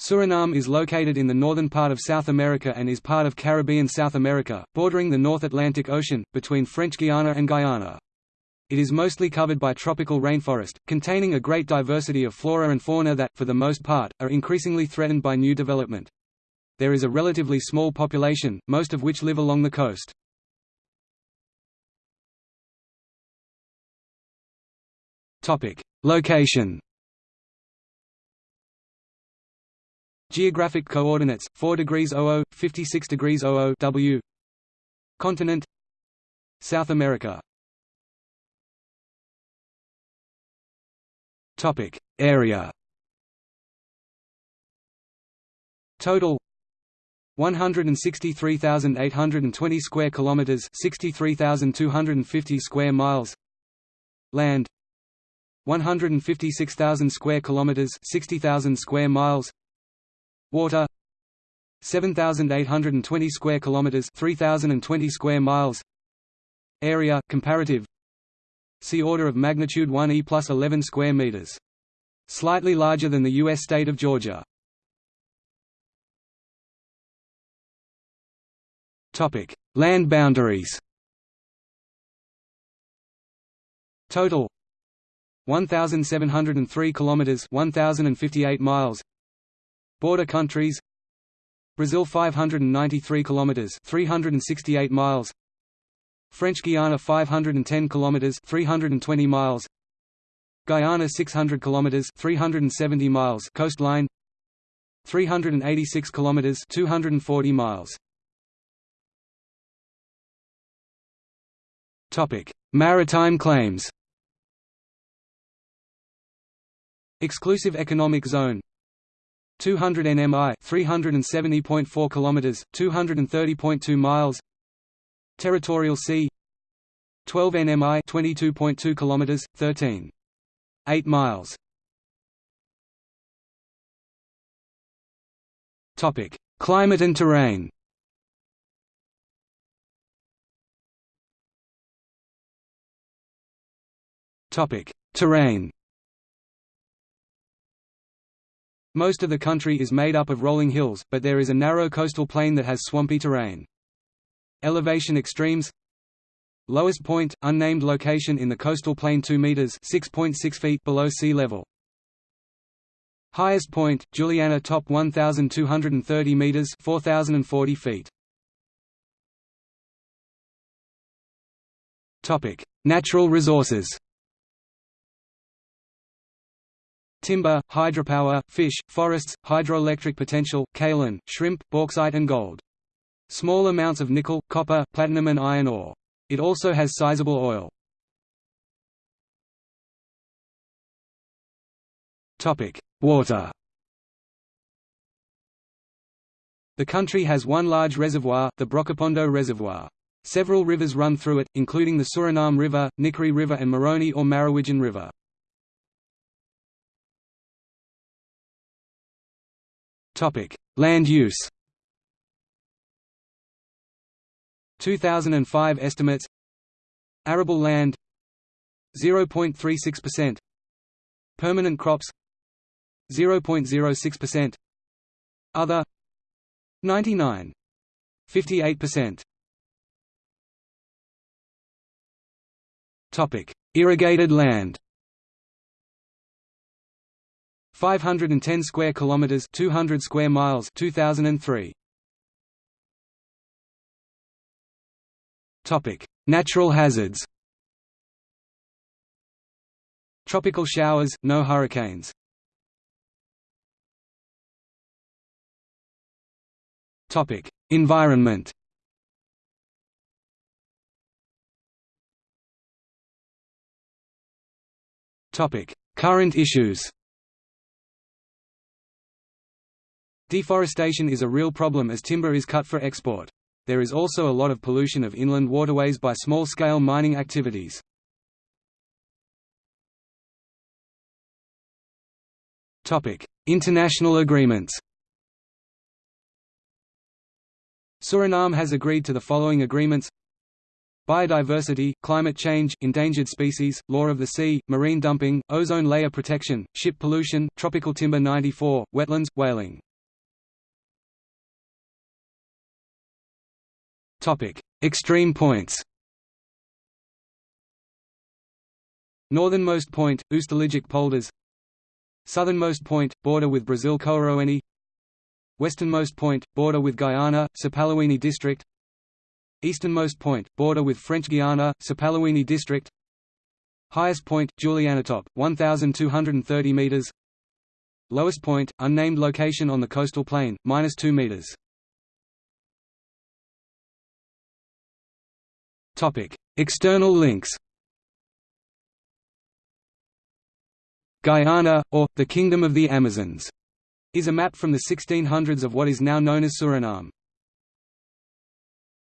Suriname is located in the northern part of South America and is part of Caribbean South America, bordering the North Atlantic Ocean, between French Guiana and Guyana. It is mostly covered by tropical rainforest, containing a great diversity of flora and fauna that, for the most part, are increasingly threatened by new development. There is a relatively small population, most of which live along the coast. Location Geographic coordinates: 4 degrees 00, 56 degrees 00 W. Continent: South America. Topic: Area. Total 163,820 square kilometers, 63,250 square miles. Land 156,000 square kilometers, 60,000 square miles. Water. 7820 square kilometers 3020 square miles. Area comparative. See order of magnitude 1 E plus 11 square meters. Slightly larger than the US state of Georgia. Topic. Land boundaries. Total. 1703 kilometers 1058 miles Border countries. Brazil 593 kilometers 368 miles. French Guiana 510 kilometers 320 miles. Guyana 600 kilometers 370 miles coastline. 386 kilometers 240 miles. Topic Maritime claims. Exclusive economic zone 200 nmi 370.4 kilometers 230.2 miles. Territorial sea 12 nmi 22.2 kilometers 13 8 miles. Topic climate and terrain. Topic terrain Most of the country is made up of rolling hills, but there is a narrow coastal plain that has swampy terrain. Elevation extremes Lowest point, unnamed location in the coastal plain 2 meters (6.6 feet) below sea level. Highest point, Juliana top 1230 meters (4040 feet). Topic: Natural resources. Timber, hydropower, fish, forests, hydroelectric potential, kaolin, shrimp, bauxite and gold. Small amounts of nickel, copper, platinum and iron ore. It also has sizable oil. Water The country has one large reservoir, the Brokopondo Reservoir. Several rivers run through it, including the Suriname River, Nickerie River and Maroni or Marowijne River. Land use. 2005 estimates. Arable land. 0.36% Permanent crops. 0.06% Other. 99 58% Topic Irrigated land 510 square kilometers 200 square miles 2003 Topic Natural hazards. Tropical showers no hurricanes. Topic Environment. Topic Current issues Deforestation is a real problem as timber is cut for export. There is also a lot of pollution of inland waterways by small-scale mining activities. International agreements Suriname has agreed to the following agreements Biodiversity, climate change, endangered species, law of the sea, marine dumping, ozone layer protection, ship pollution, tropical timber 94, wetlands, whaling Extreme points. Northernmost point, Oosterlijke polders. Southernmost point, border with Brazil Cooroeni Westernmost point, border with Guyana, Sipaliwini district. Easternmost point, border with French Guiana, Sipaliwini district. Highest point, Julianatop, 1,230 metres Lowest point, unnamed location on the coastal plain, minus 2 metres External links Guyana, or, the Kingdom of the Amazons, is a map from the 1600s of what is now known as Suriname.